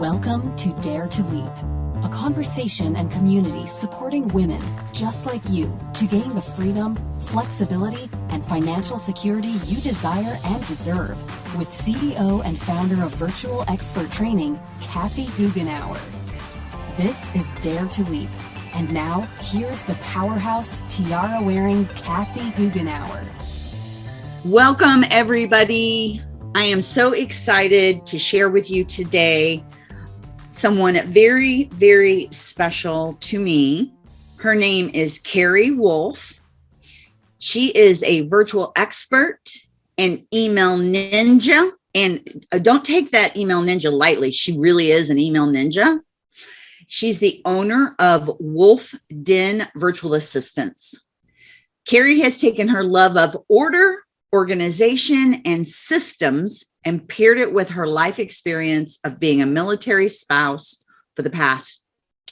Welcome to Dare to Leap, a conversation and community supporting women just like you to gain the freedom, flexibility, and financial security you desire and deserve with CEO and founder of Virtual Expert Training, Kathy Goughenour. This is Dare to Leap. And now, here's the powerhouse tiara wearing Kathy Goughenour. Welcome, everybody. I am so excited to share with you today someone very, very special to me. Her name is Carrie Wolf. She is a virtual expert and email ninja. And uh, don't take that email ninja lightly. She really is an email ninja. She's the owner of Wolf Den Virtual Assistants. Carrie has taken her love of order, organization, and systems and paired it with her life experience of being a military spouse for the past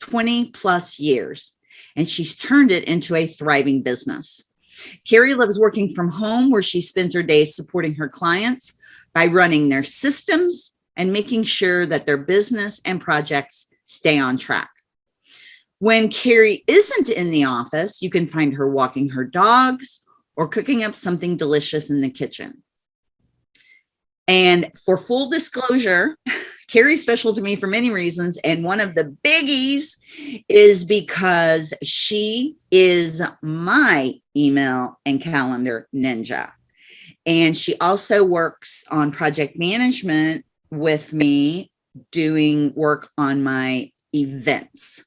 20 plus years. And she's turned it into a thriving business. Carrie loves working from home where she spends her days supporting her clients by running their systems and making sure that their business and projects stay on track. When Carrie isn't in the office, you can find her walking her dogs or cooking up something delicious in the kitchen. And for full disclosure, Carrie's special to me for many reasons. And one of the biggies is because she is my email and calendar ninja. And she also works on project management with me doing work on my events.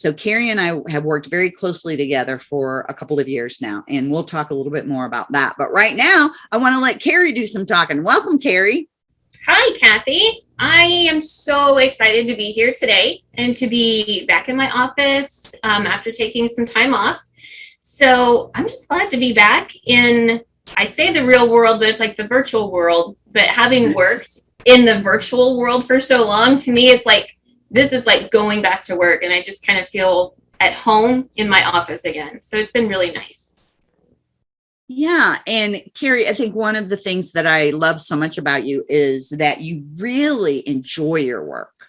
So Carrie and I have worked very closely together for a couple of years now, and we'll talk a little bit more about that. But right now, I want to let Carrie do some talking. Welcome, Carrie. Hi, Kathy. I am so excited to be here today and to be back in my office um, after taking some time off. So I'm just glad to be back in, I say the real world, but it's like the virtual world. But having worked in the virtual world for so long, to me, it's like this is like going back to work and I just kind of feel at home in my office again. So it's been really nice. Yeah. And Carrie, I think one of the things that I love so much about you is that you really enjoy your work.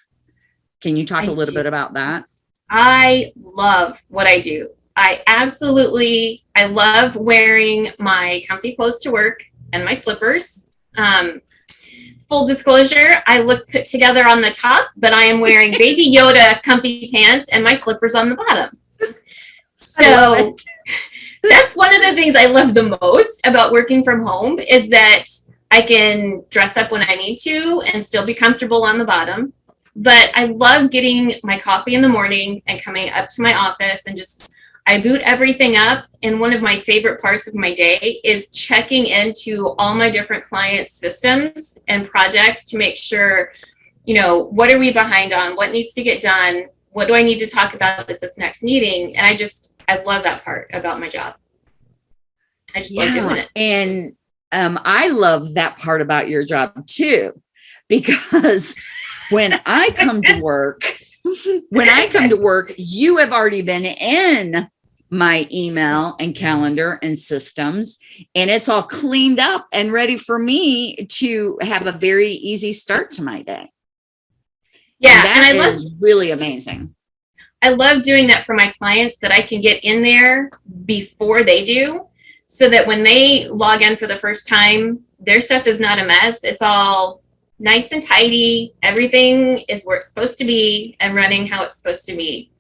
Can you talk I a little do. bit about that? I love what I do. I absolutely, I love wearing my comfy clothes to work and my slippers. Um, full disclosure, I look put together on the top, but I am wearing Baby Yoda comfy pants and my slippers on the bottom. So that's one of the things I love the most about working from home is that I can dress up when I need to and still be comfortable on the bottom. But I love getting my coffee in the morning and coming up to my office and just I boot everything up. And one of my favorite parts of my day is checking into all my different clients' systems and projects to make sure, you know, what are we behind on? What needs to get done? What do I need to talk about at this next meeting? And I just, I love that part about my job. I just yeah, like doing it. And um, I love that part about your job too, because when I come to work, when I come to work, you have already been in my email and calendar and systems, and it's all cleaned up and ready for me to have a very easy start to my day. Yeah, and, that and I love really amazing. I love doing that for my clients that I can get in there before they do so that when they log in for the first time, their stuff is not a mess. It's all nice and tidy. Everything is where it's supposed to be and running how it's supposed to be.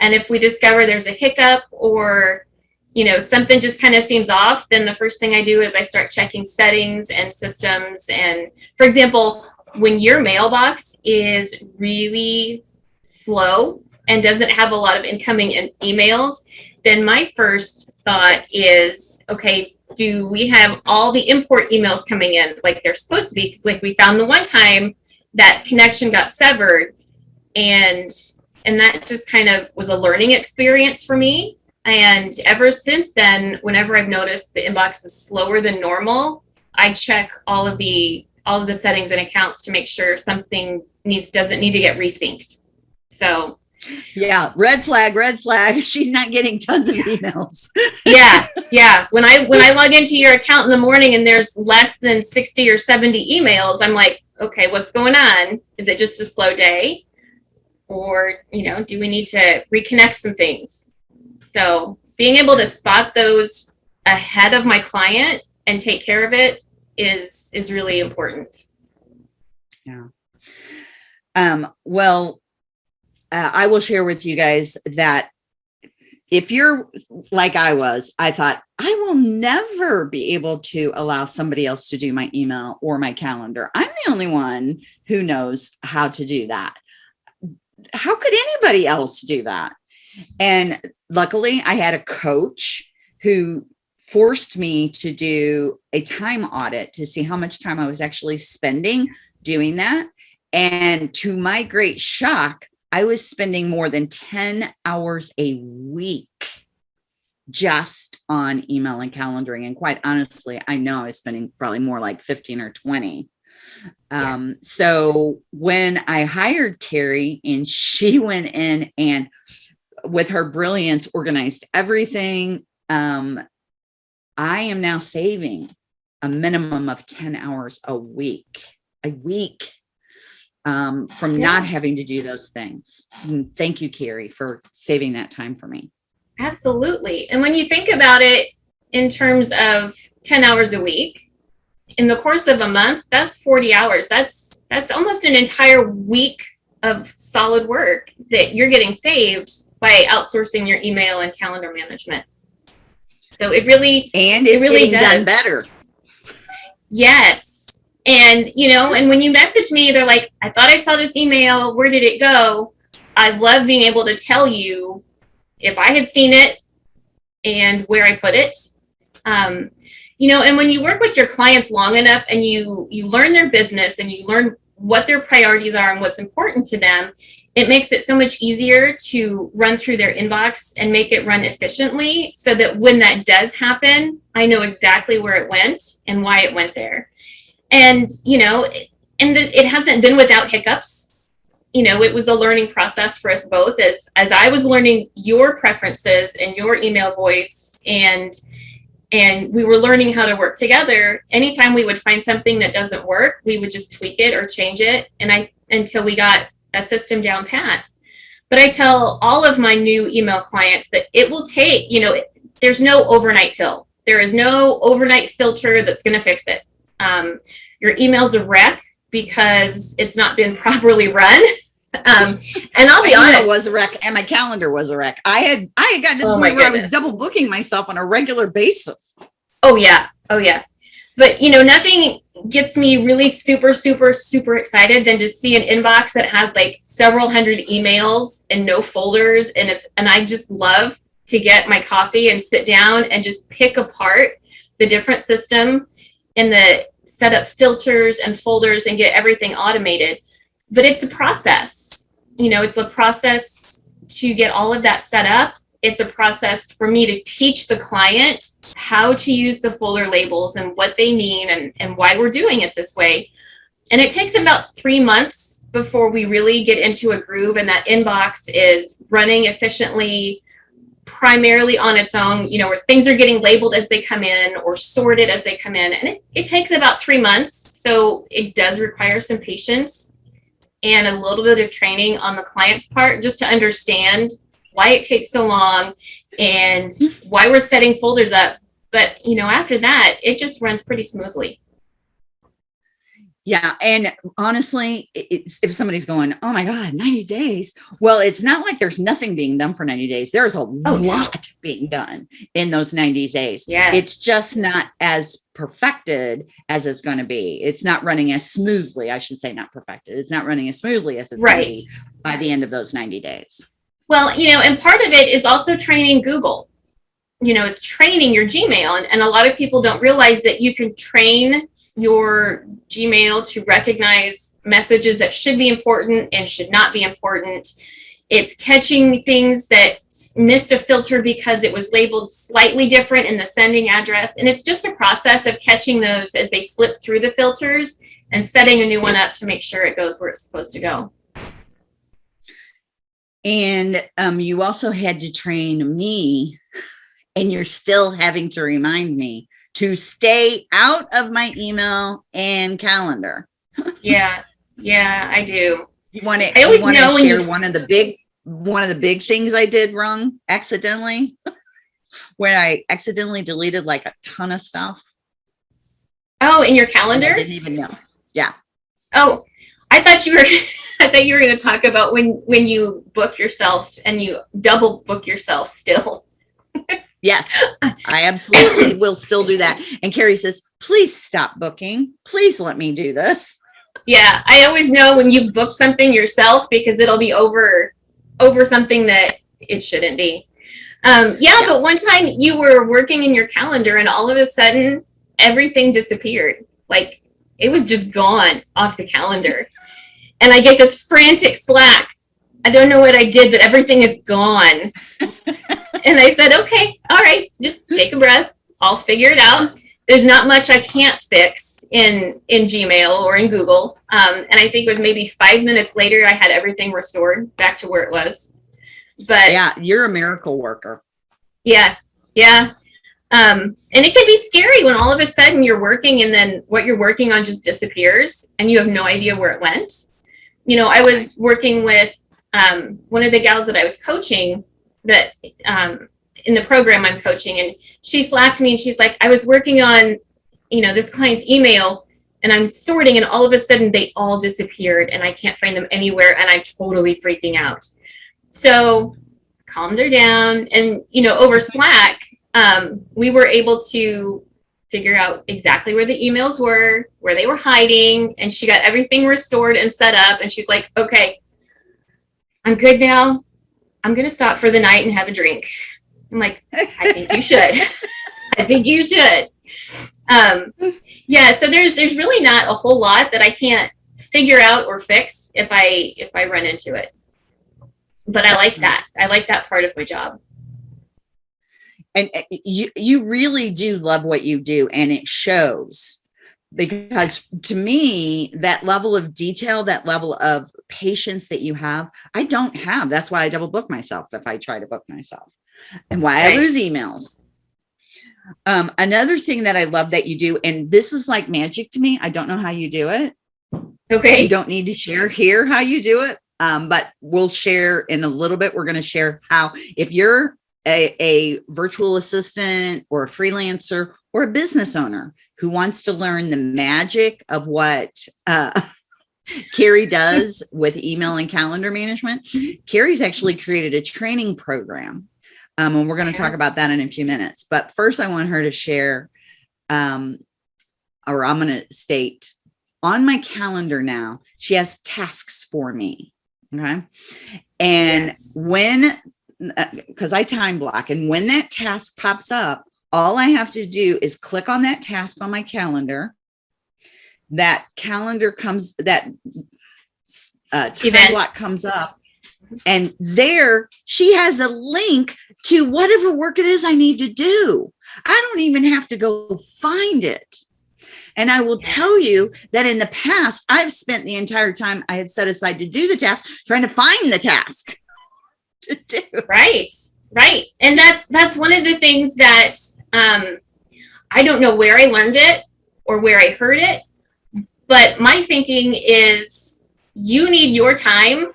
And if we discover there's a hiccup or you know something just kind of seems off, then the first thing I do is I start checking settings and systems. And for example, when your mailbox is really slow and doesn't have a lot of incoming emails, then my first thought is, okay, do we have all the import emails coming in like they're supposed to be? Because like we found the one time that connection got severed and and that just kind of was a learning experience for me. And ever since then, whenever I've noticed the inbox is slower than normal, I check all of the all of the settings and accounts to make sure something needs doesn't need to get resynced. So yeah red flag red flag she's not getting tons of emails yeah yeah when i when i log into your account in the morning and there's less than 60 or 70 emails i'm like okay, what's going on? Is it just a slow day? Or, you know, do we need to reconnect some things? So being able to spot those ahead of my client and take care of it is is really important. Yeah. Um, well, uh, I will share with you guys that if you're like I was, I thought I will never be able to allow somebody else to do my email or my calendar. I'm the only one who knows how to do that. How could anybody else do that? And luckily, I had a coach who forced me to do a time audit to see how much time I was actually spending doing that. And to my great shock, I was spending more than 10 hours a week just on email and calendaring. And quite honestly, I know I was spending probably more like 15 or 20. Yeah. Um, so when I hired Carrie and she went in and with her brilliance organized everything, um, I am now saving a minimum of 10 hours a week, a week um, from yeah. not having to do those things. And thank you, Carrie, for saving that time for me. Absolutely. And when you think about it in terms of 10 hours a week, in the course of a month, that's 40 hours. That's that's almost an entire week of solid work that you're getting saved by outsourcing your email and calendar management. So it really and it really does. done better. Yes. And you know, and when you message me, they're like, I thought I saw this email. Where did it go? I love being able to tell you if I had seen it and where I put it. Um, you know, and when you work with your clients long enough and you you learn their business and you learn what their priorities are and what's important to them, it makes it so much easier to run through their inbox and make it run efficiently so that when that does happen, I know exactly where it went and why it went there. And, you know, and the, it hasn't been without hiccups. You know, it was a learning process for us both as, as I was learning your preferences and your email voice and and we were learning how to work together anytime we would find something that doesn't work we would just tweak it or change it and i until we got a system down pat. But I tell all of my new email clients that it will take, you know, there's no overnight pill. There is no overnight filter that's going to fix it. Um, your email's a wreck because it's not been properly run. Um, and I'll be honest, was a wreck, and my calendar was a wreck. I had I had gotten to the oh point where I was double booking myself on a regular basis. Oh yeah, oh yeah. But you know, nothing gets me really super, super, super excited than to see an inbox that has like several hundred emails and no folders. And it's, and I just love to get my coffee and sit down and just pick apart the different system and the set up filters and folders and get everything automated. But it's a process, you know, it's a process to get all of that set up it's a process for me to teach the client how to use the folder labels and what they mean and, and why we're doing it this way. And it takes about three months before we really get into a groove and that inbox is running efficiently primarily on its own, you know, where things are getting labeled as they come in or sorted as they come in. And it, it takes about three months. So it does require some patience and a little bit of training on the client's part just to understand why it takes so long and mm-hmm. why we're setting folders up. But, you know, after that, it just runs pretty smoothly. Yeah. And honestly, if somebody's going, oh my God, 90 days. Well, it's not like there's nothing being done for 90 days. There's a oh, lot being done in those 90 days. Yeah. It's just not as perfected as it's going to be. It's not running as smoothly. I should say not perfected. It's not running as smoothly as it's right. by the end of those 90 days. Well, you know, and part of it is also training Google. You know, it's training your Gmail. And, and a lot of people don't realize that you can train your Gmail to recognize messages that should be important and should not be important. It's catching things that missed a filter because it was labeled slightly different in the sending address. And it's just a process of catching those as they slip through the filters and setting a new one up to make sure it goes where it's supposed to go. And um, you also had to train me, and you're still having to remind me to stay out of my email and calendar. Yeah. Yeah, I do. You want to? I always know when you share s- one of the big one of the big things I did wrong accidentally, where I accidentally deleted like a ton of stuff. Oh, in your and I calendar? didn't even know. Yeah. Oh, I thought you were I thought you were going to talk about when when you book yourself and you double book yourself still. Yes, I absolutely will still do that. And Carrie says, "Please stop booking. Please let me do this." Yeah, I always know when you've booked something yourself because it'll be over over something that it shouldn't be. Um, yeah, but one time you were working in your calendar and all of a sudden everything disappeared. Like it was just gone off the calendar. And I get this frantic slack. I don't know what I did, but everything is gone. and I said, okay, all right, just take a breath. I'll figure it out. There's not much I can't fix in in Gmail or in Google. Um, and I think it was maybe five minutes later, I had everything restored back to where it was. But Yeah, you're a miracle worker. yeah, yeah. Um, and it can be scary when all of a sudden you're working and then what you're working on just disappears and you have no idea where it went. You know, I was working with um, one of the gals that I was coaching that um, in the program I'm coaching, and she slacked me and she's like, I was working on, you know, this client's email and I'm sorting, and all of a sudden they all disappeared and I can't find them anywhere and I'm totally freaking out. So calmed her down and you know over slack um, we were able to figure out exactly where the emails were where they were hiding and she got everything restored and set up and she's like okay i'm good now i'm going to stop for the night and have a drink. I'm like i think you should. I think you should. Um, yeah so there's there's really not a whole lot that i can't figure out or fix if i if i run into it. But i like that. I like that part of my job. And uh, you you really do love what you do and it shows because to me that level of detail that level of patience that you have i don't have. That's why i double book myself if i try to book myself. And why i lose emails. Um another thing that i love that you do and this is like magic to me i don't know how you do it. Okay. You don't need to share here how you do it um, but we'll share in a little bit we're going to share how. If you're a, a virtual assistant or a freelancer or a business owner who wants to learn the magic of what uh, Carrie does with email and calendar management, Carrie's actually created a training program. Um, and we're going to talk about that in a few minutes. But first, I want her to share, um, or I'm going to state on my calendar now, she has tasks for me. Okay. And Yes. when, because I time block, and when that task pops up, all I have to do is click on that task on my calendar. That calendar comes, that uh, time block comes up. And there she has a link to whatever work it is I need to do. I don't even have to go find it. And I will tell you that in the past, I've spent the entire time I had set aside to do the task trying to find the task to do. right right and that's that's one of the things that um i don't know where i learned it or where i heard it but my thinking is you need your time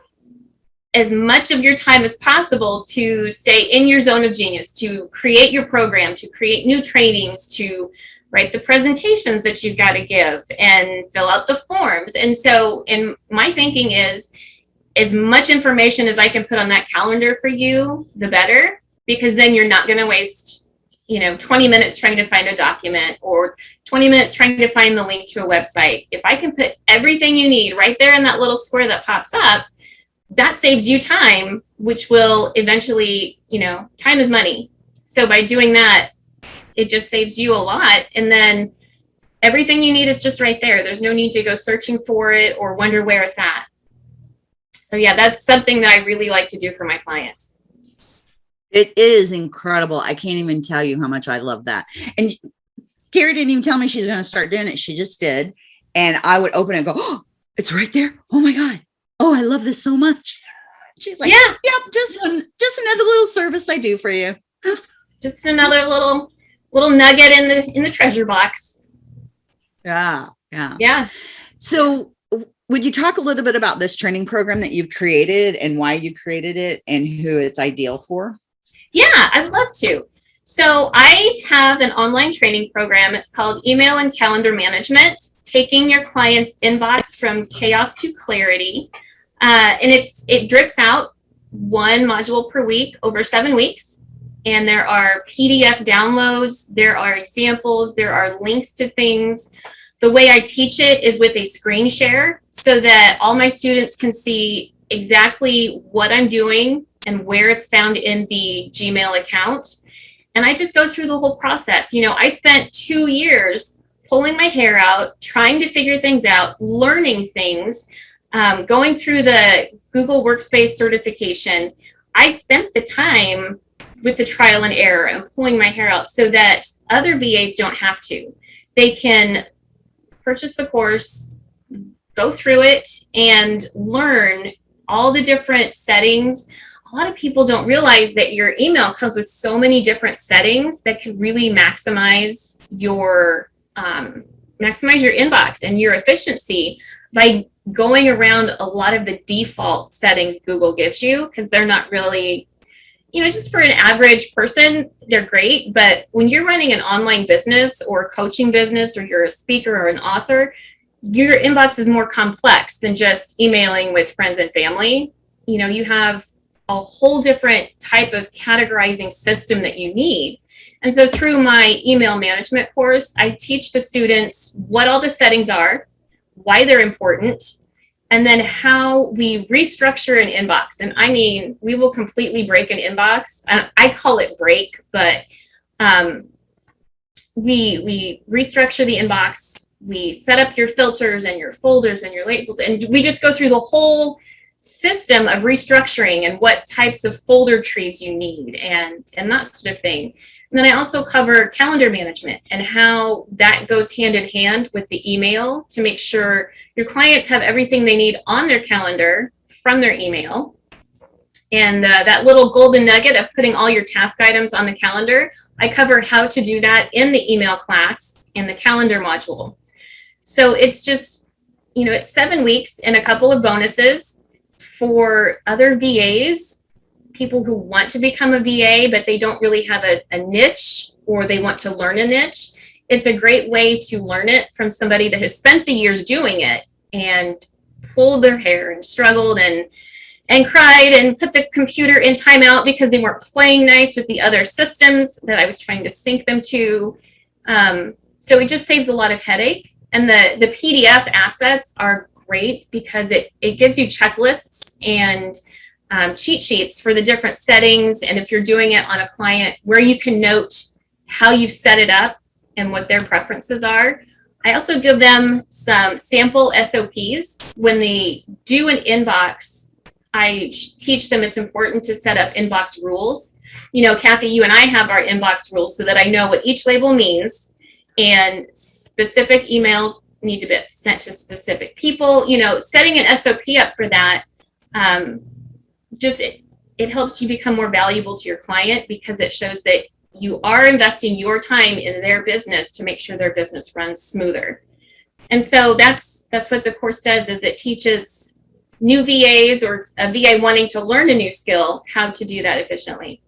as much of your time as possible to stay in your zone of genius to create your program to create new trainings to write the presentations that you've got to give and fill out the forms and so in my thinking is as much information as I can put on that calendar for you, the better, because then you're not going to waste, you know, 20 minutes trying to find a document or 20 minutes trying to find the link to a website. If I can put everything you need right there in that little square that pops up, that saves you time, which will eventually, you know, time is money. So by doing that, it just saves you a lot. And then everything you need is just right there. There's no need to go searching for it or wonder where it's at. So yeah, that's something that I really like to do for my clients. It is incredible. I can't even tell you how much I love that. And Carrie didn't even tell me she's going to start doing it. She just did. And I would open it and go, oh, it's right there. Oh my God. Oh, I love this so much. She's like, yeah, yep, just one, just another little service I do for you. just another little little nugget in the in the treasure box. Yeah. Yeah. Yeah. So would you talk a little bit about this training program that you've created and why you created it and who it's ideal for? Yeah, I'd love to. So I have an online training program. It's called Email and Calendar Management, taking your client's inbox from chaos to clarity. Uh, and it's it drips out one module per week over seven weeks. And there are PDF downloads, there are examples, there are links to things. The way I teach it is with a screen share so that all my students can see exactly what I'm doing and where it's found in the Gmail account. And I just go through the whole process. You know, I spent two years pulling my hair out, trying to figure things out, learning things, um, going through the Google Workspace certification. I spent the time with the trial and error and pulling my hair out so that other VAs don't have to. They can purchase the course, go through it, and learn all the different settings. A lot of people don't realize that your email comes with so many different settings that can really maximize your um, maximize your inbox and your efficiency by going around a lot of the default settings Google gives you because they're not really you know, just for an average person, they're great. But when you're running an online business or coaching business, or you're a speaker or an author, your inbox is more complex than just emailing with friends and family. You know, you have a whole different type of categorizing system that you need. And so through my email management course, I teach the students what all the settings are, why they're important, and then how we restructure an inbox. And I mean, we will completely break an inbox. I call it break, but um, we, we restructure the inbox. We set up your filters and your folders and your labels, and we just go through the whole system of restructuring and what types of folder trees you need and, and that sort of thing. And then I also cover calendar management and how that goes hand in hand with the email to make sure your clients have everything they need on their calendar from their email. And uh, that little golden nugget of putting all your task items on the calendar, I cover how to do that in the email class in the calendar module. So it's just, you know, it's seven weeks and a couple of bonuses for other VAs people who want to become a VA, but they don't really have a, a niche or they want to learn a niche, it's a great way to learn it from somebody that has spent the years doing it and pulled their hair and struggled and and cried and put the computer in timeout because they weren't playing nice with the other systems that I was trying to sync them to. Um, so it just saves a lot of headache. And the, the PDF assets are great because it, it gives you checklists and um, cheat sheets for the different settings and if you're doing it on a client where you can note how you set it up and what their preferences are. I also give them some sample SOPs. When they do an inbox, I teach them it's important to set up inbox rules. You know, Kathy, you and I have our inbox rules so that I know what each label means and specific emails need to be sent to specific people. You know, setting an SOP up for that um, just it, it helps you become more valuable to your client because it shows that you are investing your time in their business to make sure their business runs smoother. And so that's that's what the course does is it teaches new VAs or a VA wanting to learn a new skill how to do that efficiently.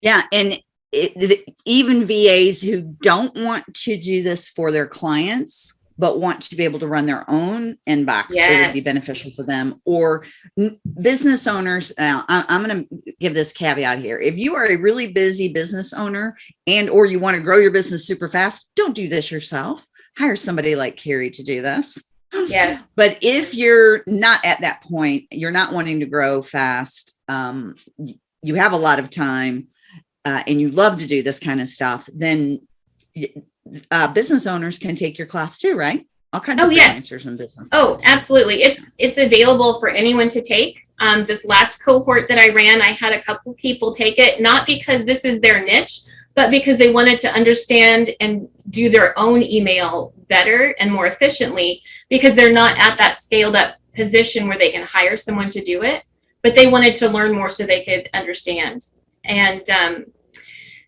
Yeah, and it, even VAs who don't want to do this for their clients but want to be able to run their own inbox yes. it would be beneficial for them. Or business owners I, i'm going to give this caveat here. If you are a really busy business owner and or you want to grow your business super fast don't do this yourself. Hire somebody like carrie to do this. Yeah but if you're not at that point you're not wanting to grow fast um, you have a lot of time uh, and you love to do this kind of stuff then uh, business owners can take your class too, right? All kinds oh, of yes. answers in business. Oh, absolutely. It's it's available for anyone to take. Um, this last cohort that I ran, I had a couple people take it, not because this is their niche, but because they wanted to understand and do their own email better and more efficiently because they're not at that scaled up position where they can hire someone to do it, but they wanted to learn more so they could understand. And um,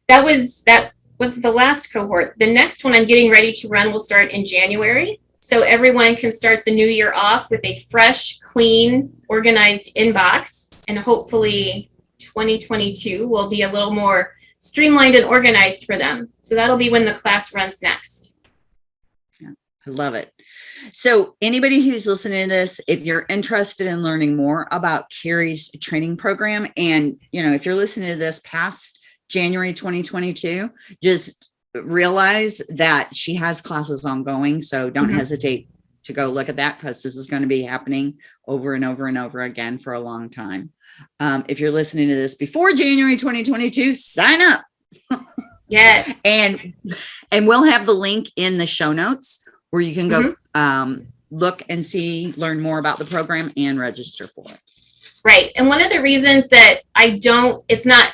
that was that was the last cohort. The next one I'm getting ready to run will start in January. so everyone can start the new year off with a fresh, clean, organized inbox. And hopefully 2022 will be a little more streamlined and organized for them. So that'll be when the class runs next. I love it. So anybody who's listening to this, if you're interested in learning more about Carrie's training program, and you know, if you're listening to this past January 2022, just realize that she has classes ongoing. So don't mm -hmm. hesitate to go look at that because this is going to be happening over and over and over again for a long time. Um, if you're listening to this before January 2022, sign up. yes. And and we'll have the link in the show notes where you can go mm -hmm. um, look and see, learn more about the program and register for it. Right. And one of the reasons that I don't, it's not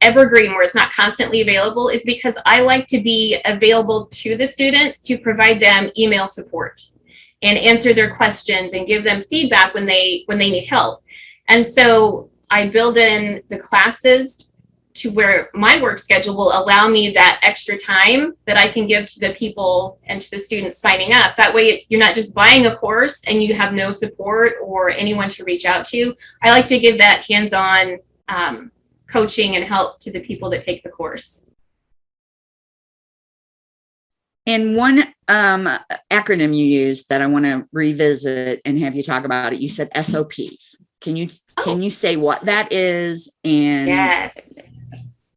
evergreen where it's not constantly available is because I like to be available to the students to provide them email support and answer their questions and give them feedback when they when they need help. And so I build in the classes to where my work schedule will allow me that extra time that I can give to the people and to the students signing up. That way you're not just buying a course and you have no support or anyone to reach out to. I like to give that hands-on um, coaching and help to the people that take the course. And one um, acronym you used that I want to revisit and have you talk about it, you said SOPs. Can you oh. can you say what that is and yes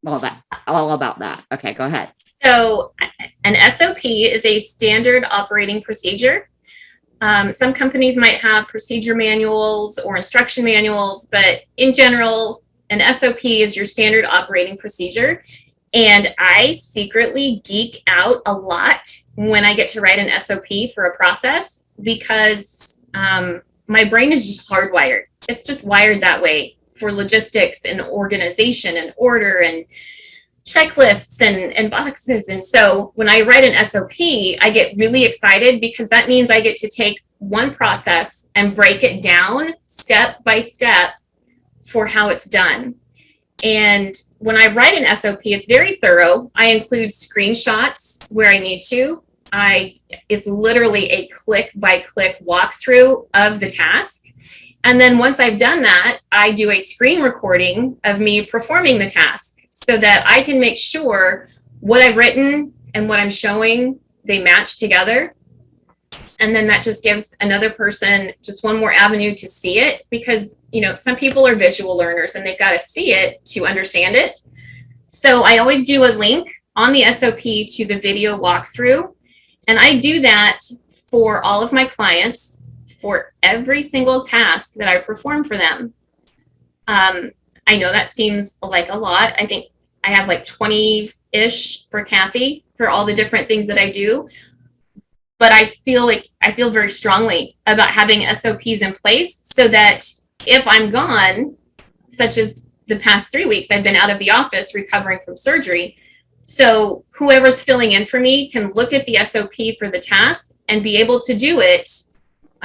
all that all about that. Okay go ahead. So an sop is a standard operating procedure. Um, some companies might have procedure manuals or instruction manuals but in general an sop is your standard operating procedure. And i secretly geek out a lot when i get to write an sop for a process because um, my brain is just hardwired. It's just wired that way for logistics and organization and order and checklists and, and boxes. And so when I write an SOP, I get really excited because that means I get to take one process and break it down step by step for how it's done. And when I write an SOP, it's very thorough. I include screenshots where I need to. I it's literally a click by click walkthrough of the task. And then once I've done that, I do a screen recording of me performing the task so that I can make sure what I've written and what I'm showing, they match together. And then that just gives another person just one more avenue to see it because, you know, some people are visual learners and they've got to see it to understand it. So I always do a link on the SOP to the video walkthrough. And I do that for all of my clients for every single task that I perform for them. Um, I know that seems like a lot. I think I have like 20-ish for Kathy for all the different things that I do. But I feel like I feel very strongly about having SOPs in place so that if I'm gone, such as the past three weeks, I've been out of the office recovering from surgery. So whoever's filling in for me can look at the SOP for the task and be able to do it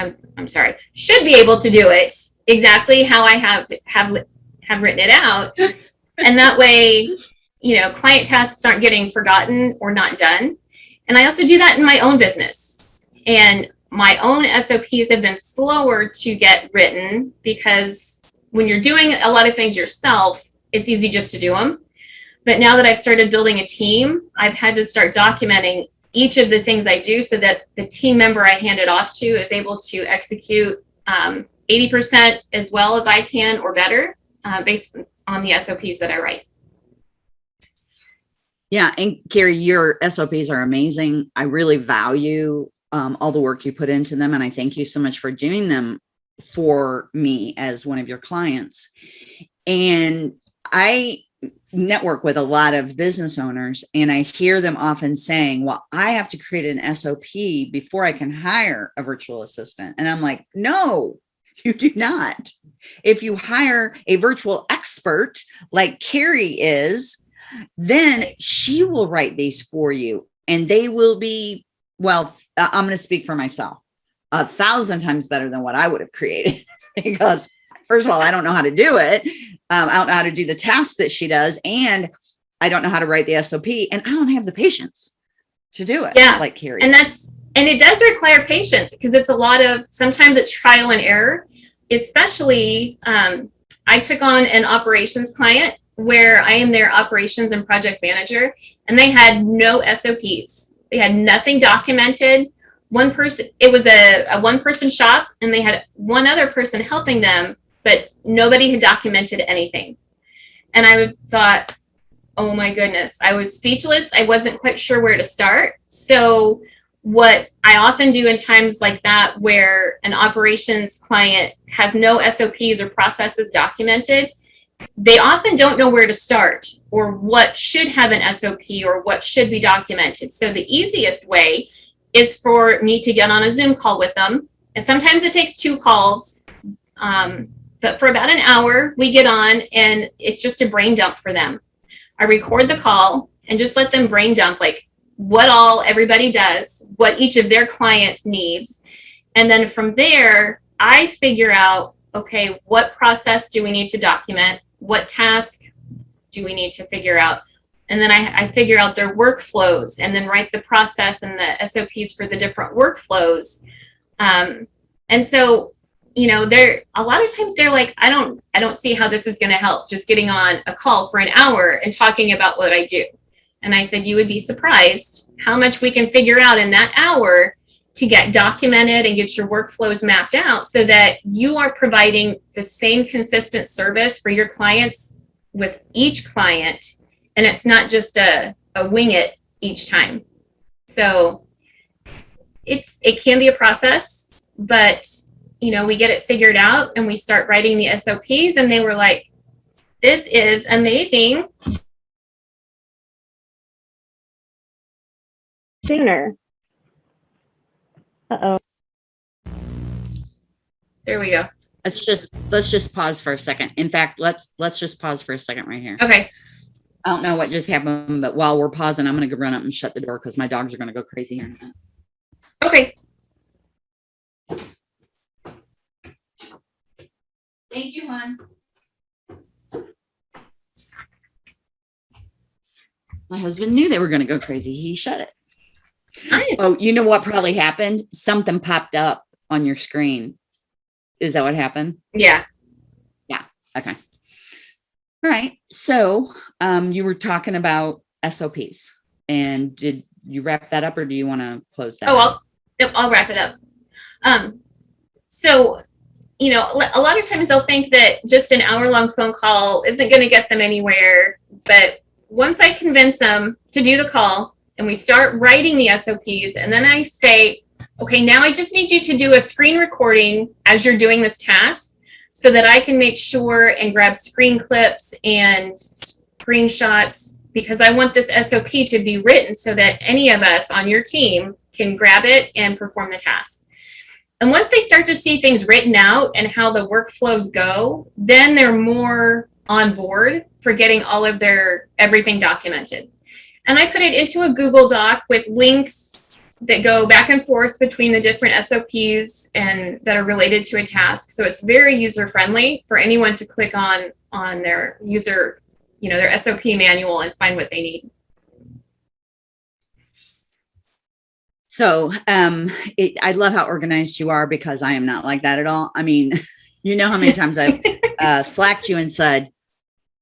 I'm, I'm sorry, should be able to do it exactly how I have, have, have written it out. and that way, you know, client tasks aren't getting forgotten or not done. And I also do that in my own business. And my own SOPs have been slower to get written because when you're doing a lot of things yourself, it's easy just to do them. But now that I've started building a team, I've had to start documenting each of the things I do so that the team member I hand it off to is able to execute 80% um, as well as I can or better uh, based on the SOPs that I write. Yeah, and Carrie, your SOPs are amazing. I really value um, all the work you put into them, and I thank you so much for doing them for me as one of your clients. And I network with a lot of business owners and I hear them often saying, well, I have to create an SOP before I can hire a virtual assistant. And I'm like, no, you do not. If you hire a virtual expert like Carrie is, then she will write these for you and they will be, well, uh, I'm going to speak for myself, a thousand times better than what I would have created because first of all, I don't know how to do it. Um, I don't know how to do the tasks that she does. And I don't know how to write the SOP and I don't have the patience to do it. Yeah. Like Carrie. And that's, and it does require patience because it's a lot of sometimes it's trial and error especially um, i took on an operations client where i am their operations and project manager and they had no sops they had nothing documented one person it was a, a one person shop and they had one other person helping them but nobody had documented anything and i thought oh my goodness i was speechless i wasn't quite sure where to start so what I often do in times like that where an operations client has no SOPs or processes documented, they often don't know where to start or what should have an SOP or what should be documented. So the easiest way is for me to get on a Zoom call with them. And sometimes it takes two calls, um, but for about an hour, we get on and it's just a brain dump for them. I record the call and just let them brain dump like, what all everybody does, what each of their clients needs. And then from there, I figure out, okay, what process do we need to document? What task do we need to figure out? And then I, I figure out their workflows and then write the process and the SOPs for the different workflows. Um, and so, you know, they're a lot of times they're like, I don't, I don't see how this is going to help just getting on a call for an hour and talking about what I do. And I said, you would be surprised how much we can figure out in that hour to get documented and get your workflows mapped out so that you are providing the same consistent service for your clients with each client. And it's not just a, a wing it each time. So it's it can be a process, but you know, we get it figured out and we start writing the SOPs and they were like, this is amazing. sooner. Uh-oh. There we go. Let's just, let's just pause for a second. In fact, let's, let's just pause for a second right here. Okay. I don't know what just happened, but while we're pausing, I'm going to go run up and shut the door because my dogs are going to go crazy here in a minute. Okay. Thank you, hon. My husband knew they were going to go crazy. He shut it. Nice. Oh, you know what probably happened? Something popped up on your screen. Is that what happened? yeah. Yeah. Okay. All right. So um, you were talking about SOPs and did you wrap that up or do you want to close that? Oh? I'll, I'll wrap it up. Um, so, you know, a lot of times they'll think that just an hour long phone call isn't going to get them anywhere. But once I convince them to do the call and we start writing the SOPs, and then I say, okay, now I just need you to do a screen recording as you're doing this task so that I can make sure and grab screen clips and screenshots because I want this SOP to be written so that any of us on your team can grab it and perform the task. And once they start to see things written out and how the workflows go, then they're more on board for getting all of their everything documented. And I put it into a Google Doc with links that go back and forth between the different SOPs and that are related to a task. So it's very user friendly for anyone to click on on their user, you know, their SOP manual and find what they need. So um, it, I love how organized you are because I am not like that at all. I mean, you know how many times I've uh, slacked you and said,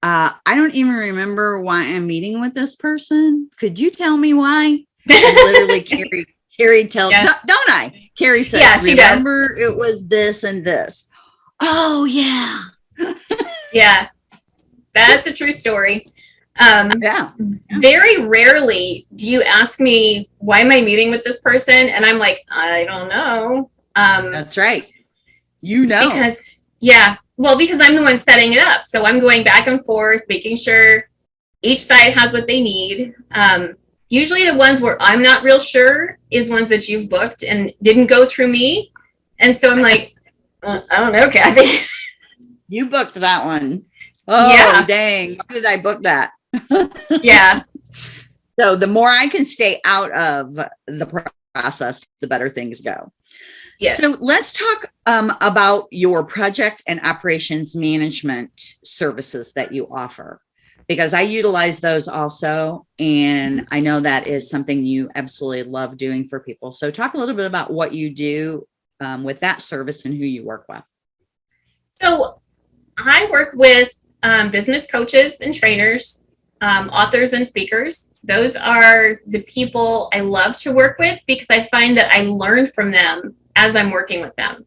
uh, I don't even remember why I'm meeting with this person. Could you tell me why? And literally, Carrie, Carrie tells, Yeah. don't I? Carrie said, Yeah, she does. remember it was this and this. Oh, yeah. Yeah, that's a true story. Um, Yeah. very rarely do you ask me why am I meeting with this person, and I'm like, I don't know. Um, That's right. You know. because yeah, well, because I'm the one setting it up, so I'm going back and forth, making sure each side has what they need. Um, usually, the ones where I'm not real sure is ones that you've booked and didn't go through me, and so I'm like, uh, I don't know, Kathy. You booked that one. Oh, Yeah. dang. Why did I book that? Yeah, So the more I can stay out of the process, the better things go. yes. So let's talk um, about your project and operations management services that you offer. because I utilize those also. And I know that is something you absolutely love doing for people. So talk a little bit about what you do um, with that service and who you work with. So I work with um, business coaches and trainers, um, authors and speakers. Those are the people I love to work with because I find that I learn from them as I'm working with them.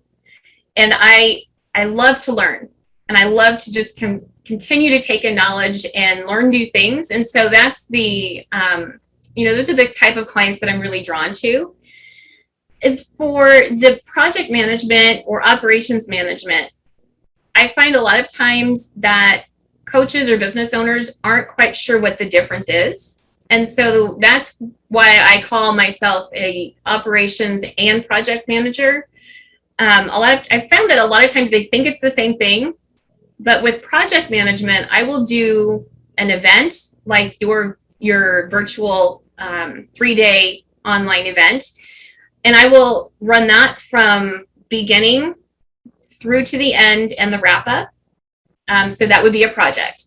And I I love to learn and I love to just continue to take in knowledge and learn new things. And so that's the, um, you know, those are the type of clients that I'm really drawn to. As for the project management or operations management, I find a lot of times that coaches or business owners aren't quite sure what the difference is. And so that's why I call myself a operations and project manager. Um, a lot of, I found that a lot of times they think it's the same thing, but with project management, I will do an event like your your virtual um, three day online event, and I will run that from beginning through to the end and the wrap up. Um, so that would be a project.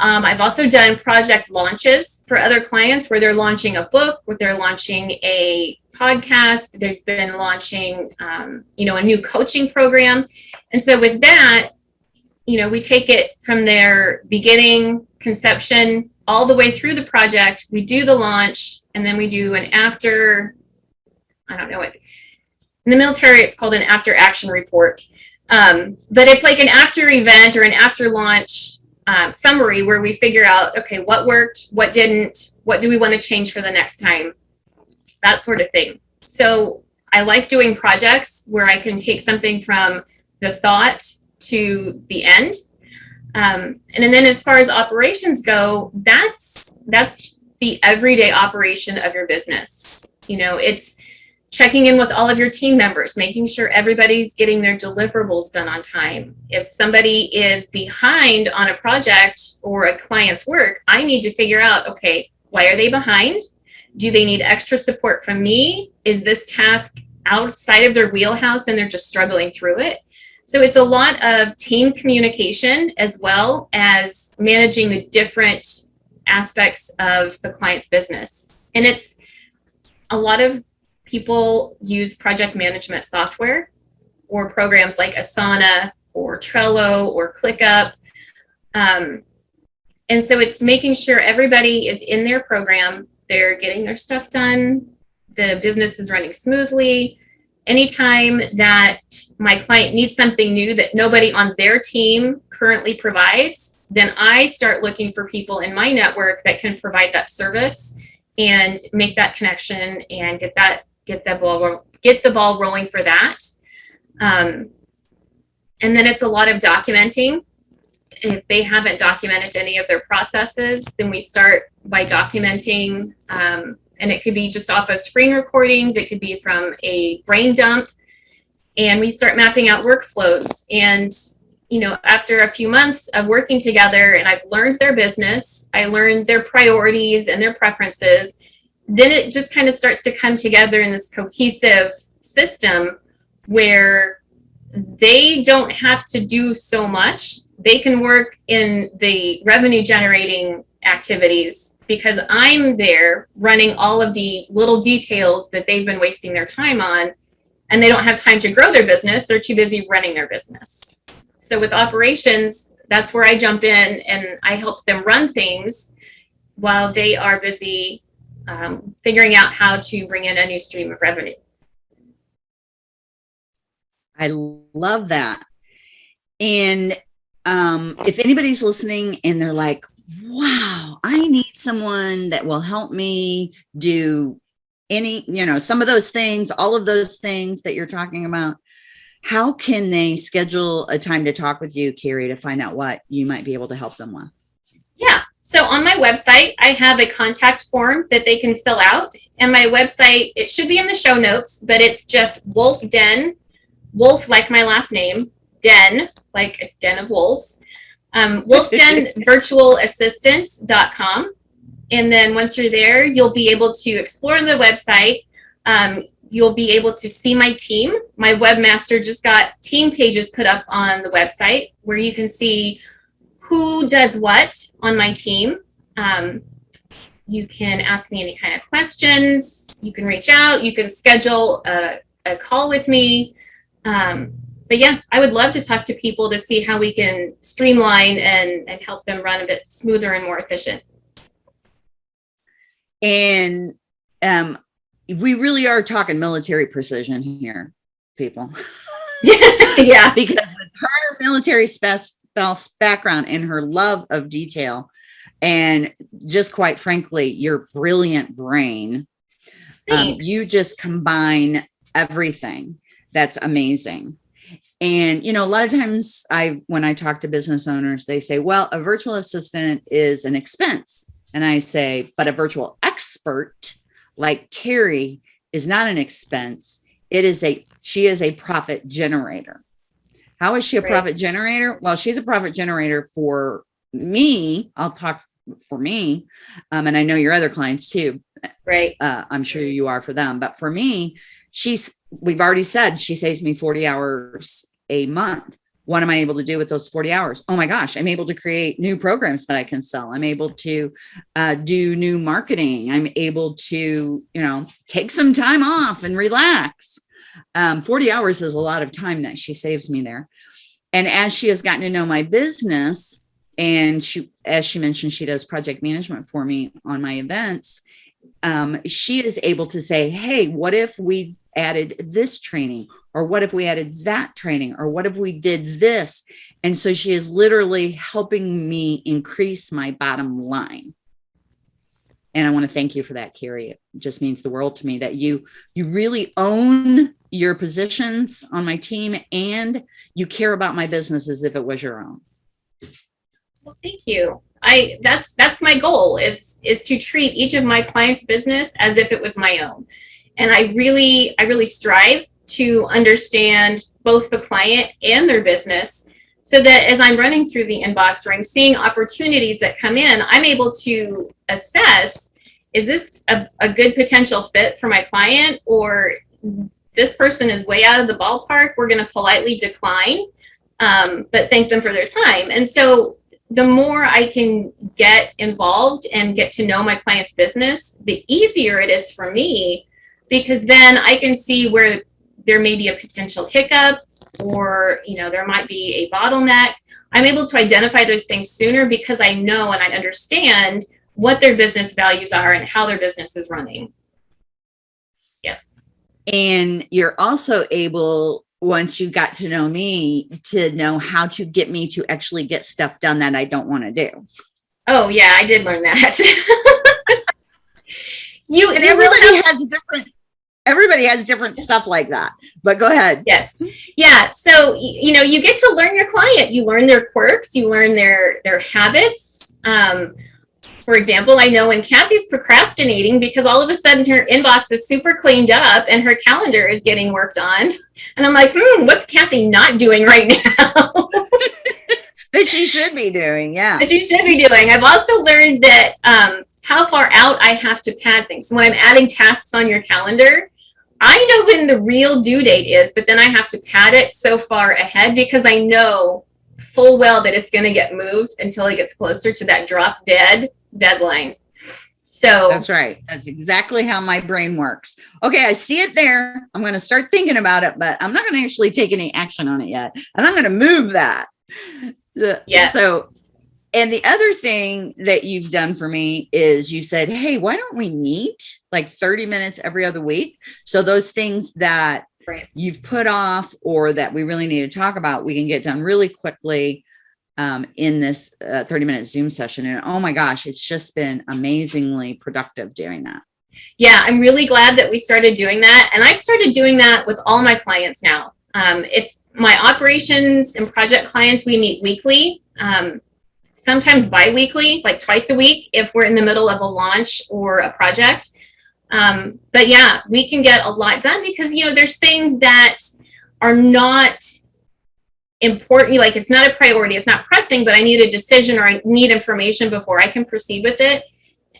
Um, I've also done project launches for other clients where they're launching a book, where they're launching a podcast, they've been launching, um, you know, a new coaching program. And so with that, you know, we take it from their beginning conception all the way through the project. We do the launch and then we do an after, I don't know what, in the military, it's called an after action report. Um, but it's like an after event or an after launch um, summary where we figure out, okay, what worked, what didn't, what do we want to change for the next time, that sort of thing. So I like doing projects where I can take something from the thought to the end. Um, and then as far as operations go, that's that's the everyday operation of your business. You know, it's checking in with all of your team members, making sure everybody's getting their deliverables done on time. If somebody is behind on a project or a client's work, I need to figure out, okay, why are they behind? Do they need extra support from me? Is this task outside of their wheelhouse and they're just struggling through it? So it's a lot of team communication as well as managing the different aspects of the client's business. And it's a lot of people use project management software or programs like Asana or Trello or ClickUp. Um, and so it's making sure everybody is in their program, they're getting their stuff done, the business is running smoothly, anytime that my client needs something new that nobody on their team currently provides, then I start looking for people in my network that can provide that service and make that connection and get that get the ball get the ball rolling for that. Um, and then it's a lot of documenting. If they haven't documented any of their processes, then we start by documenting um, and it could be just off of screen recordings. It could be from a brain dump. And we start mapping out workflows. And, you know, after a few months of working together and I've learned their business, I learned their priorities and their preferences, then it just kind of starts to come together in this cohesive system where they don't have to do so much. They can work in the revenue generating activities because I'm there running all of the little details that they've been wasting their time on and they don't have time to grow their business. They're too busy running their business. So with operations, that's where I jump in and I help them run things while they are busy um, figuring out how to bring in a new stream of revenue. I love that. And um, if anybody's listening and they're like, wow, I need someone that will help me do any, you know, some of those things, all of those things that you're talking about. How can they schedule a time to talk with you, Carrie, to find out what you might be able to help them with? Yeah. So on my website, I have a contact form that they can fill out. And my website, it should be in the show notes, but it's just Wolf Den, Wolf like my last name, Den, like a den of wolves, um, wolfdenvirtualassistants.com. And then once you're there, you'll be able to explore the website. Um, you'll be able to see my team. My webmaster just got team pages put up on the website where you can see who does what on my team. Um, you can ask me any kind of questions. You can reach out. You can schedule a, a call with me. Um, but yeah, I would love to talk to people to see how we can streamline and, and help them run a bit smoother and more efficient. And um, we really are talking military precision here, people. yeah. because with her military spouse background and her love of detail, and just quite frankly, your brilliant brain, um, you just combine everything. That's amazing. And, you know, a lot of times I, when I talk to business owners, they say, well, a virtual assistant is an expense. And I say, but a virtual expert like Carrie is not an expense. It is a, she is a profit generator. How is she a profit generator? Well, she's a profit generator for me. I'll talk for me. Um, and I know your other clients too. Right. Uh, I'm sure you are for them, but for me, she's, we've already said she saves me 40 hours a month what am I able to do with those 40 hours? Oh my gosh, I'm able to create new programs that I can sell. I'm able to uh, do new marketing. I'm able to, you know, take some time off and relax. Um, 40 hours is a lot of time that she saves me there. And as she has gotten to know my business and she, as she mentioned, she does project management for me on my events. Um, she is able to say, Hey, what if we added this training or what if we added that training or what if we did this and so she is literally helping me increase my bottom line and i want to thank you for that carrie. It just means the world to me that you you really own your positions on my team and you care about my business as if it was your own. Well thank you. I that's that's my goal is is to treat each of my clients business as if it was my own. And I really, I really strive to understand both the client and their business so that as I'm running through the inbox or I'm seeing opportunities that come in, I'm able to assess, is this a, a good potential fit for my client or this person is way out of the ballpark, we're gonna politely decline, um, but thank them for their time. And so the more I can get involved and get to know my client's business, the easier it is for me because then I can see where there may be a potential hiccup or you know there might be a bottleneck i'm able to identify those things sooner because i know and i understand what their business values are and how their business is running. Yeah. And you're also able once you got to know me to know how to get me to actually get stuff done that i don't want to do. Oh yeah i did learn that. You and everybody has different everybody has different stuff like that but go ahead. Yes. Yeah so you know you get to learn your client. You learn their quirks you learn their their habits. Um, for example i know when kathy's procrastinating because all of a sudden her inbox is super cleaned up and her calendar is getting worked on and i'm like hmm what's kathy not doing right now? That she should be doing yeah. That she should be doing. I've also learned that um, how far out I have to pad things. So when I'm adding tasks on your calendar, I know when the real due date is, but then I have to pad it so far ahead because I know full well that it's going to get moved until it gets closer to that drop dead deadline. So that's right. That's exactly how my brain works. Okay, I see it there. I'm going to start thinking about it, but I'm not going to actually take any action on it yet. And I'm going to move that. Yeah. So and the other thing that you've done for me is you said, Hey, why don't we meet like 30 minutes every other week? So those things that right. you've put off or that we really need to talk about, we can get done really quickly um, in this uh, 30 minute Zoom session. And oh my gosh, it's just been amazingly productive doing that. Yeah, I'm really glad that we started doing that. And I've started doing that with all my clients now. Um, if my operations and project clients, we meet weekly. Um, sometimes bi-weekly, like twice a week if we're in the middle of a launch or a project. Um, but yeah, we can get a lot done because, you know, there's things that are not important, like it's not a priority, it's not pressing, but I need a decision or I need information before I can proceed with it.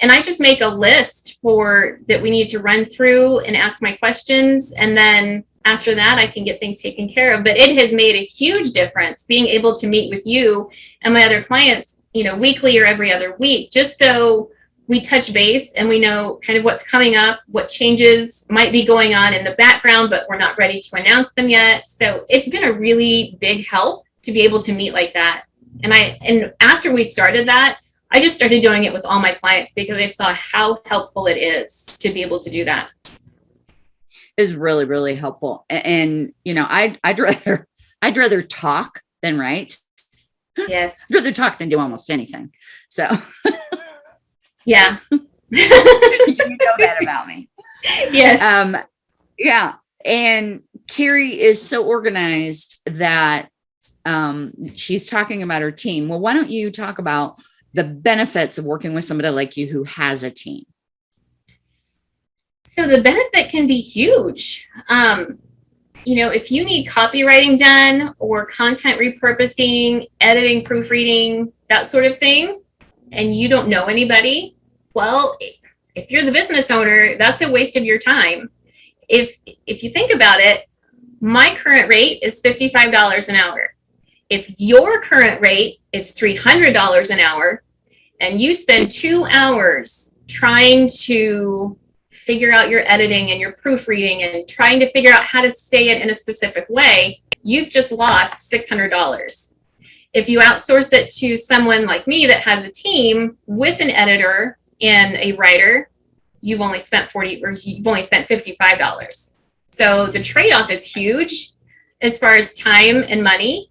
And I just make a list for that we need to run through and ask my questions. And then after that I can get things taken care of. But it has made a huge difference being able to meet with you and my other clients, you know, weekly or every other week, just so we touch base and we know kind of what's coming up, what changes might be going on in the background, but we're not ready to announce them yet. So it's been a really big help to be able to meet like that. And I and after we started that, I just started doing it with all my clients because I saw how helpful it is to be able to do that. Is really, really helpful. And, and you know, I'd I'd rather I'd rather talk than write. Yes. I'd rather talk than do almost anything. So yeah. you know that about me. Yes. Um, yeah. And Carrie is so organized that um, she's talking about her team. Well, why don't you talk about the benefits of working with somebody like you who has a team? So the benefit can be huge. Um, you know, if you need copywriting done or content repurposing, editing, proofreading, that sort of thing, and you don't know anybody, well, if you're the business owner, that's a waste of your time. If if you think about it, my current rate is $55 an hour. If your current rate is $300 an hour and you spend two hours trying to figure out your editing and your proofreading and trying to figure out how to say it in a specific way, you've just lost $600. If you outsource it to someone like me that has a team with an editor and a writer, you've only spent 40 or you've only spent $55. So the trade-off is huge as far as time and money.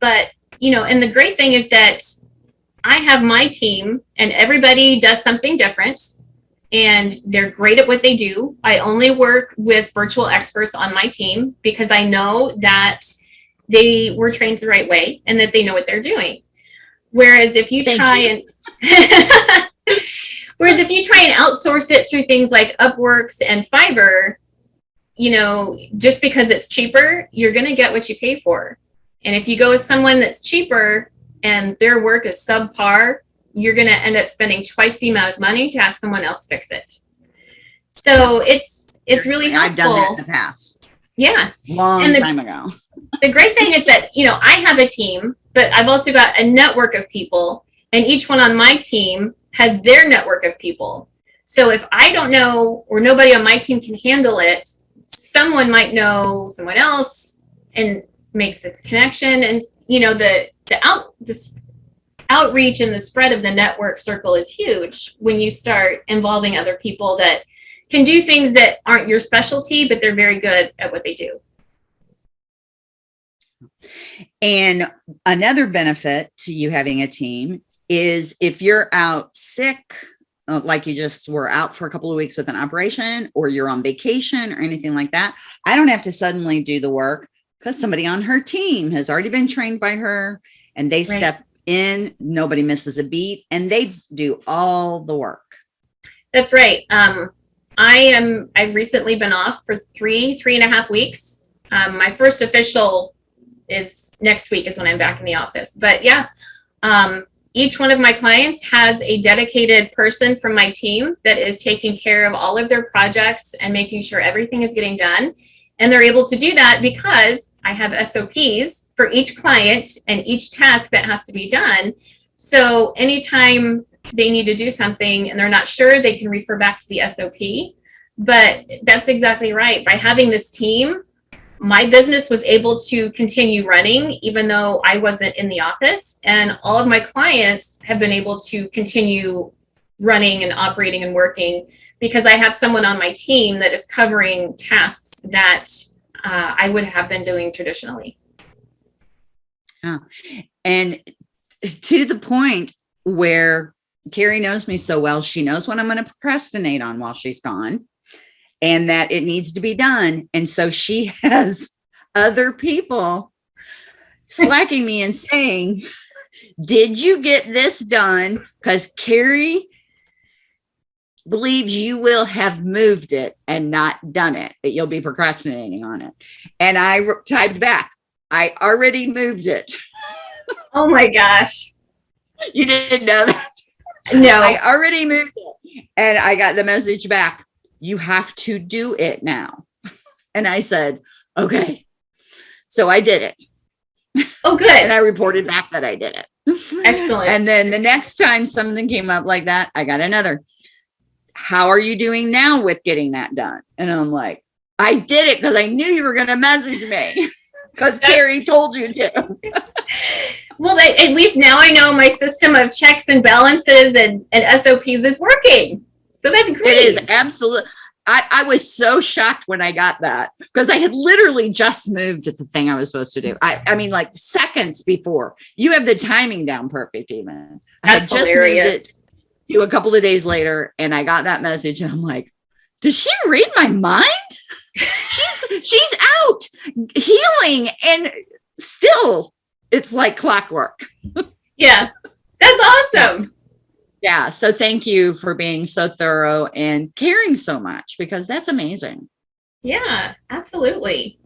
But, you know, and the great thing is that I have my team and everybody does something different and they're great at what they do. I only work with virtual experts on my team because I know that they were trained the right way and that they know what they're doing. Whereas if you Thank try you. and whereas if you try and outsource it through things like Upworks and Fiverr, you know, just because it's cheaper, you're going to get what you pay for. And if you go with someone that's cheaper and their work is subpar, you're going to end up spending twice the amount of money to have someone else fix it. So it's it's really helpful. I've done that in the past, Yeah. long And the- time ago. The great thing is that, you know, I have a team, but I've also got a network of people and each one on my team has their network of people. So if I don't know or nobody on my team can handle it, someone might know someone else and makes this connection and you know the the out this outreach and the spread of the network circle is huge when you start involving other people that can do things that aren't your specialty but they're very good at what they do. And another benefit to you having a team is if you're out sick, uh, like you just were out for a couple of weeks with an operation or you're on vacation or anything like that, I don't have to suddenly do the work because somebody on her team has already been trained by her and they step in, nobody misses a beat and they do all the work. That's right. Um, I am. I've recently been off for three, three and a half weeks. Um, my first official is next week is when I'm back in the office. But yeah, um, each one of my clients has a dedicated person from my team that is taking care of all of their projects and making sure everything is getting done. And they're able to do that because I have SOPs for each client and each task that has to be done. So anytime they need to do something and they're not sure, they can refer back to the SOP. But that's exactly right. By having this team, my business was able to continue running even though I wasn't in the office. And all of my clients have been able to continue running and operating and working because I have someone on my team that is covering tasks that uh, I would have been doing traditionally. And to the point where Carrie knows me so well, she knows what I'm going to procrastinate on while she's gone and that it needs to be done. And so she has other people slacking me and saying, Did you get this done? Because Carrie believes you will have moved it and not done it, that you'll be procrastinating on it. And I typed back, I already moved it. Oh my gosh. You didn't know that. No. I already moved it. And I got the message back. You have to do it now. And I said, okay. So I did it. Oh, good. And I reported back that I did it. Excellent. And then the next time something came up like that, I got another. How are you doing now with getting that done? And I'm like, I did it because I knew you were going to message me because Carrie told you to. well, at least now I know my system of checks and balances and, and SOPs is working. So that's great. It is absolutely. I, I was so shocked when I got that because I had literally just moved to the thing I was supposed to do. I, I mean, like seconds before. You have the timing down perfect, even. That's I hilarious. to a couple of days later, and I got that message, and I'm like, "Does she read my mind? She's she's out healing, and still, it's like clockwork." yeah, that's awesome. Yeah so thank you for being so thorough and caring so much because that's amazing. Yeah absolutely.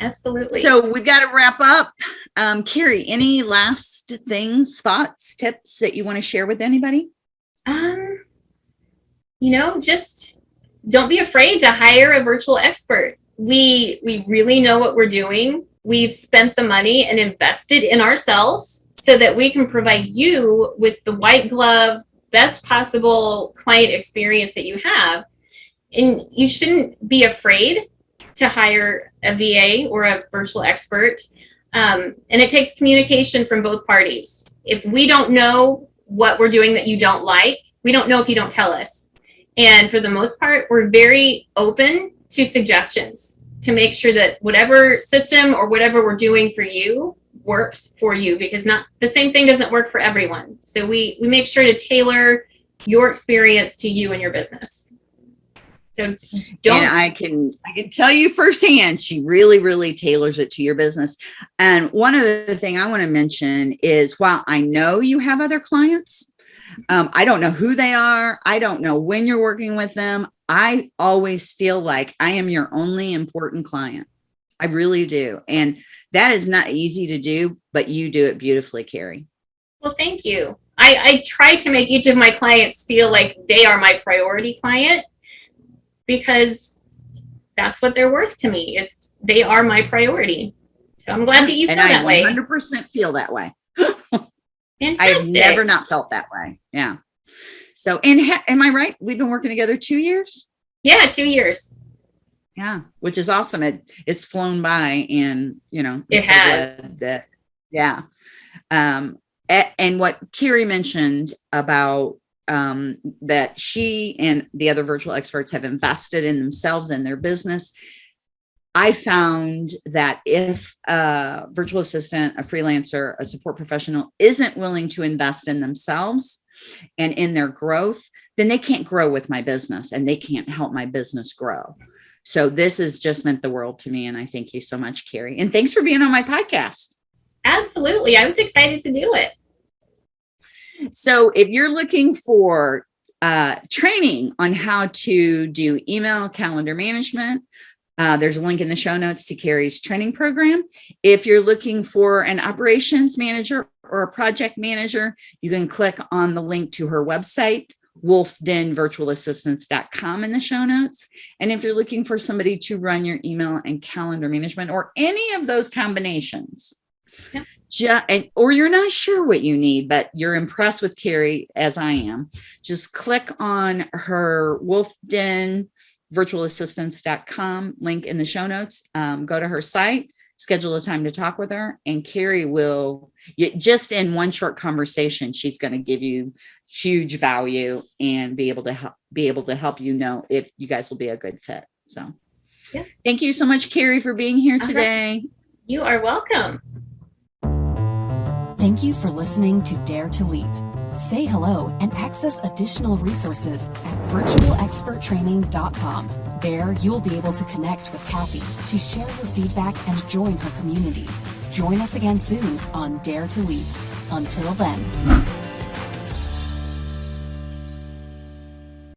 Absolutely. So we've got to wrap up. Um carrie any last things thoughts tips that you want to share with anybody? Um you know just don't be afraid to hire a virtual expert we we really know what we're doing we've spent the money and invested in ourselves so that we can provide you with the white glove, best possible client experience that you have. And you shouldn't be afraid to hire a VA or a virtual expert. Um, and it takes communication from both parties. If we don't know what we're doing that you don't like, we don't know if you don't tell us. And for the most part, we're very open to suggestions to make sure that whatever system or whatever we're doing for you works for you because not the same thing doesn't work for everyone. So we we make sure to tailor your experience to you and your business. So don't and I can I can tell you firsthand, she really, really tailors it to your business. And one other thing I want to mention is while I know you have other clients, um, I don't know who they are. I don't know when you're working with them. I always feel like I am your only important client. I really do. And that is not easy to do, but you do it beautifully, Carrie. Well, thank you. I, I try to make each of my clients feel like they are my priority client because that's what they're worth to me is they are my priority. So I'm glad that you feel and that way. 100% feel that way. Fantastic. I have never not felt that way. Yeah. So, and am I right? We've been working together two years. Yeah, two years yeah which is awesome it it's flown by and you know it has that yeah um and what Carrie mentioned about um, that she and the other virtual experts have invested in themselves and their business. I found that if a virtual assistant, a freelancer, a support professional isn't willing to invest in themselves and in their growth, then they can't grow with my business and they can't help my business grow. So this has just meant the world to me. And I thank you so much, Carrie. And thanks for being on my podcast. Absolutely. I was excited to do it. So if you're looking for uh, training on how to do email calendar management, uh, there's a link in the show notes to Carrie's training program. If you're looking for an operations manager or a project manager, you can click on the link to her website, wolfdenvirtualassistants.com in the show notes. And if you're looking for somebody to run your email and calendar management or any of those combinations, yeah. Just, and, or you're not sure what you need, but you're impressed with Carrie as I am, just click on her Wolfden virtualassistants.com link in the show notes. Um, go to her site schedule a time to talk with her and Carrie will just in one short conversation she's going to give you huge value and be able to help be able to help you know if you guys will be a good fit so. Yeah. Thank you so much Carrie for being here today. You are welcome. Thank you for listening to dare to leap say hello and access additional resources at virtualexperttraining.com there, you'll be able to connect with Kathy to share your feedback and join her community. Join us again soon on Dare to Leap. Until then.